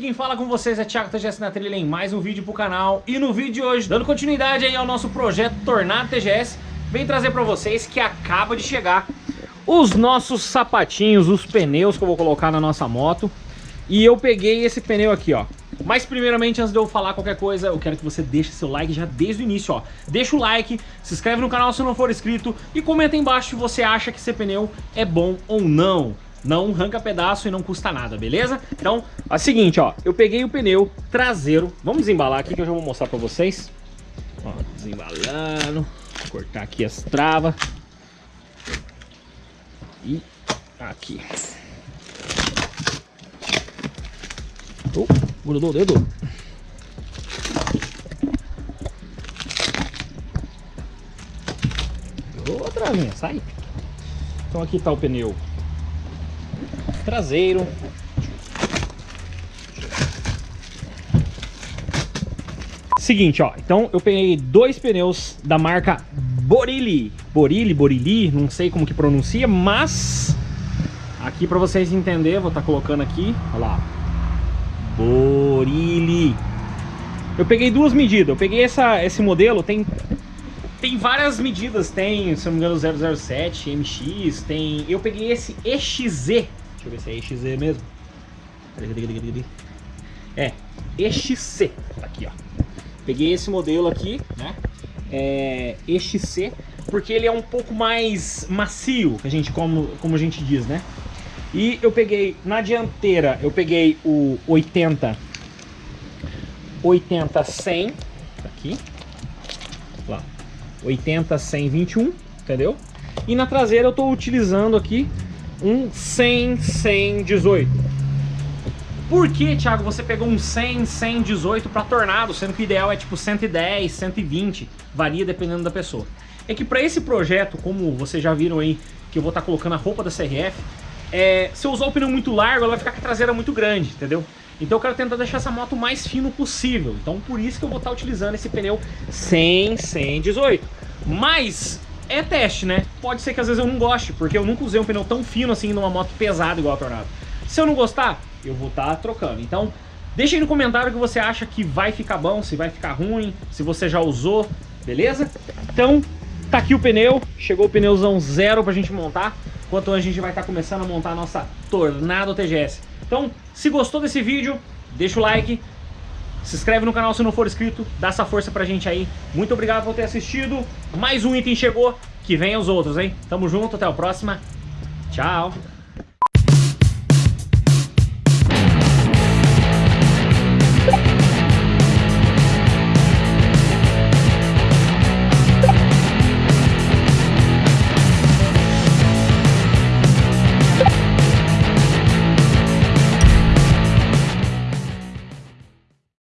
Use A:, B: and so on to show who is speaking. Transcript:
A: quem fala com vocês é Thiago TGS na trilha em mais um vídeo pro canal E no vídeo de hoje, dando continuidade aí ao nosso projeto Tornado TGS Vem trazer pra vocês que acaba de chegar os nossos sapatinhos, os pneus que eu vou colocar na nossa moto E eu peguei esse pneu aqui, ó mas primeiramente, antes de eu falar qualquer coisa, eu quero que você deixe seu like já desde o início, ó. Deixa o like, se inscreve no canal se não for inscrito e comenta aí embaixo se você acha que esse pneu é bom ou não. Não arranca pedaço e não custa nada, beleza? Então, é o seguinte, ó. Eu peguei o pneu traseiro. Vamos desembalar aqui que eu já vou mostrar pra vocês. Ó, desembalando. Vou cortar aqui as travas. E aqui. Oh, grudou o dedo. Outra minha, sai. Então aqui tá o pneu traseiro. Seguinte, ó. Então eu peguei dois pneus da marca Borilli. Borilli, Borilli, não sei como que pronuncia, mas... Aqui para vocês entenderem, vou estar tá colocando aqui, olha lá. Borilli. Eu peguei duas medidas. Eu peguei essa, esse modelo, tem tem várias medidas, tem, se não me engano, 007, MX, tem... Eu peguei esse EXZ, Deixa eu ver se é EXZ mesmo. É, EXC. Tá aqui, ó. Peguei esse modelo aqui, né? É, EXC, porque ele é um pouco mais macio, a gente, como, como a gente diz, né? E eu peguei, na dianteira, eu peguei o 80, 80, 100, aqui, lá, 80, 100, 21, entendeu? E na traseira eu tô utilizando aqui um 100, 100, 18. Por que, Thiago, você pegou um 100, 100, 18 para tornado, sendo que o ideal é tipo 110, 120, varia dependendo da pessoa? É que para esse projeto, como vocês já viram aí, que eu vou estar tá colocando a roupa da CRF, é, se eu usar o pneu muito largo, ela vai ficar com a traseira muito grande, entendeu? Então eu quero tentar deixar essa moto o mais fino possível. Então por isso que eu vou estar tá utilizando esse pneu 100, 100, 18. Mas é teste, né? Pode ser que às vezes eu não goste, porque eu nunca usei um pneu tão fino assim numa moto pesada igual a Tornado. Se eu não gostar, eu vou estar tá trocando. Então, deixa aí no comentário o que você acha que vai ficar bom, se vai ficar ruim, se você já usou, beleza? Então, tá aqui o pneu, chegou o pneuzão zero pra gente montar, enquanto a gente vai estar tá começando a montar a nossa Tornado TGS. Então, se gostou desse vídeo, deixa o like, se inscreve no canal se não for inscrito, dá essa força pra gente aí. Muito obrigado por ter assistido. Mais um item chegou, que vem os outros, hein? Tamo junto, até a próxima. Tchau.